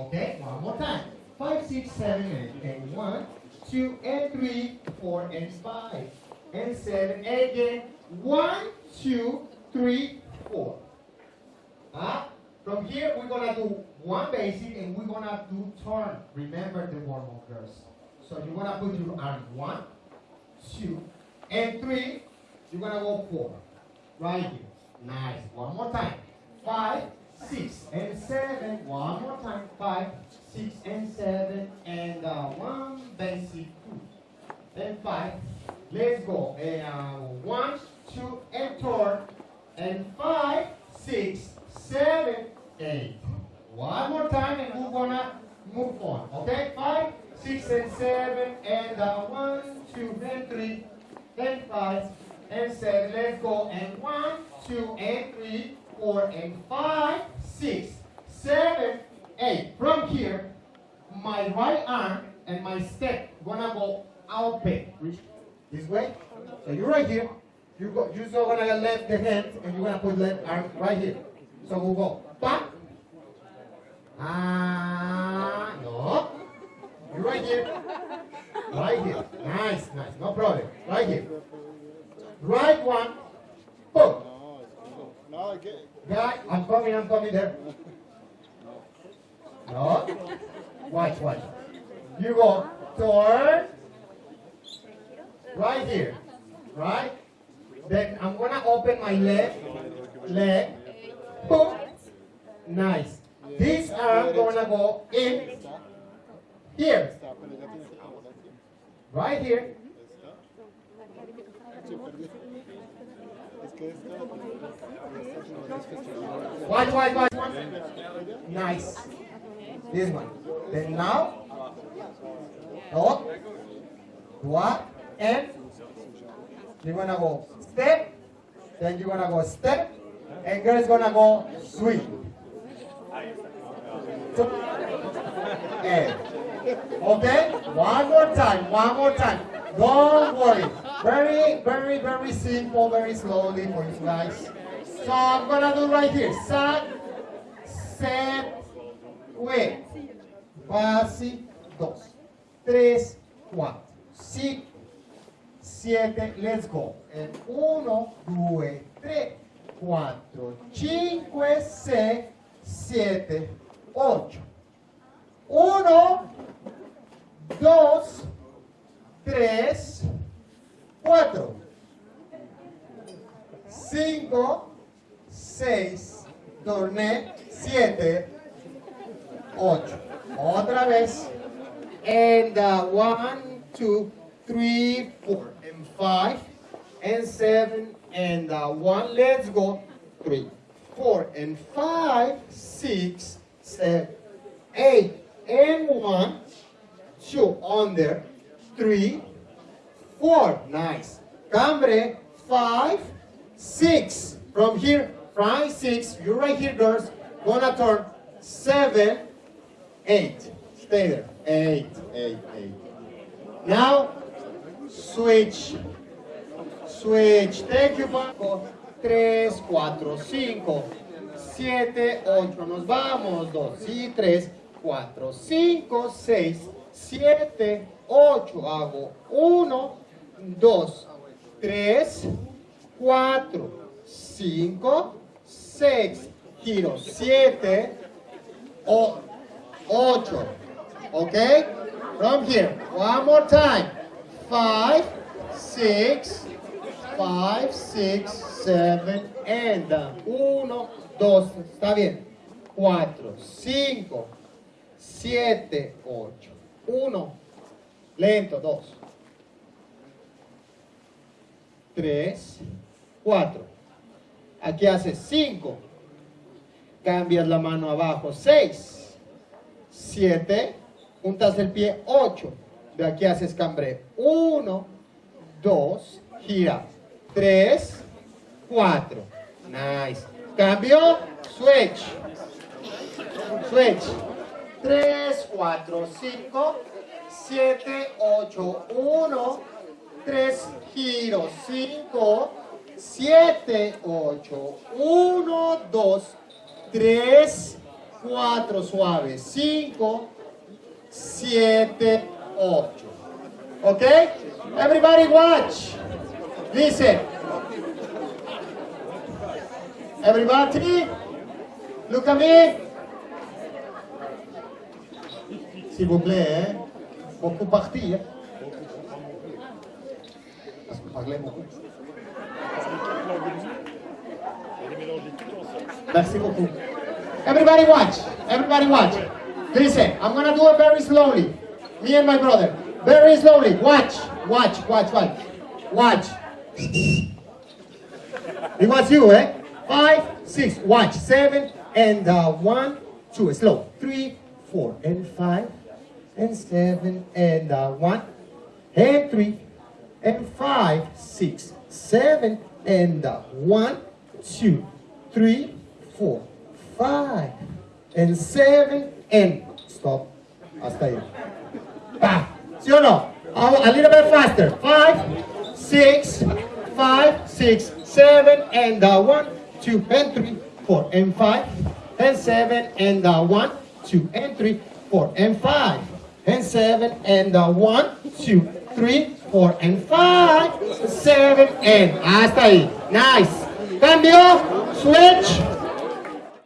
Okay, one more time. Five, six, seven, eight, and one, two, and three, four, and five, and seven, and again, one, two, three, four. Ah, from here we're gonna do one basic and we're gonna do turn. Remember the warm up girls. So you're gonna put your arm one, two, and three. You're gonna go four. Right here. Nice. One more time. Five, six, and seven. One more time. Five, six, and seven. And uh, one basic two. And five. Let's go. And uh, one, two, and turn. And five, six, seven, eight. One more time, and we're gonna move on. Okay? Five, six, and seven, and uh, one, two, and three, and five, and seven. Let's go. And one, two, and three, four, and five, six, seven, eight. From here, my right arm and my step gonna go out back. This way. So you're right here. You go. You're so gonna left the hand, and you're gonna put left arm right here. So we'll go back. Ah, no. You're right here. Right here. Nice, nice. No problem. Right here. Right one. Guy, I'm coming, I'm coming there. No. Watch, watch. You go turn. Right here. Right? Then I'm gonna open my left leg. Boom. Nice. This arm gonna go in here. Right here. Watch, watch, watch. Nice. This one. Then now, up, what, and you're gonna go step, then you're gonna go step, and girl's gonna go sweep. So, and, okay? One more time, one more time. Don't worry. Very, very, very simple, very slowly for you guys. So I'm gonna do right here. Sat, set, wait. Fácil. Dos, tres, cuatro, cinco, siete. Let's go. And uno, due, tre, quattro, cinque, sei, siete, ocho. Uno, dos, tres, cuatro, cinco, seis, torné, siete, ocho. Otra vez. And uh, one, two, three, four, and five, and seven, and uh, one. Let's go. Three, four, and five, six, seven, eight, and one, two, under, three, four. Nice. Cambre, five, six. From here, five, six. You're right here, girls. Gonna turn seven, eight. Stay there. Eight, eight, eight. Now, switch. Switch. Thank you, Paco. Tres, cuatro, cinco, siete, ocho. Nos vamos. Dos y tres, cuatro, cinco, seis, siete, ocho. Hago uno, dos, tres, cuatro, cinco, seis. Giro siete, o, ocho. Okay? From here. One more time. Five, six, five, six, seven, and down. Uno, dos, está bien. Cuatro, cinco, siete, ocho. Uno, lento, dos. Tres, cuatro. Aquí haces cinco. Cambias la mano abajo, seis, siete, juntas el pie, ocho. De aquí haces cambre. Uno, dos, gira. Tres, cuatro. Nice. Cambio, switch. Switch. Tres, cuatro, cinco, siete, ocho, uno, tres, giro, cinco, siete, ocho, uno, dos, tres, 4 suave, 5, 7, 8. Okay? Everybody watch. Listen. Everybody, look at me. S'il vous plaît, hein? Beaucoup. Parlez beaucoup. Merci beaucoup. Everybody watch. Everybody watch. Listen, I'm gonna do it very slowly. Me and my brother. Very slowly. Watch. Watch. Watch. Watch. Watch. It was you, eh? Five, six. Watch. Seven and uh, one, two. Slow. Three, four, and five, and seven, and uh, one, and three, and five, six, seven, and uh, one, two, three, four, five, and seven, and stop. Hasta ahí. Pa. ¿Sí o no? A, a little bit faster. Five, six, five, six, seven, and uh, one, two, and three, four, and five, and seven, and uh, one, two, and three, four, and five, and seven, and uh, one, two, three, four, and five, seven, and ah, hasta ahí. Nice. Cambio. Switch.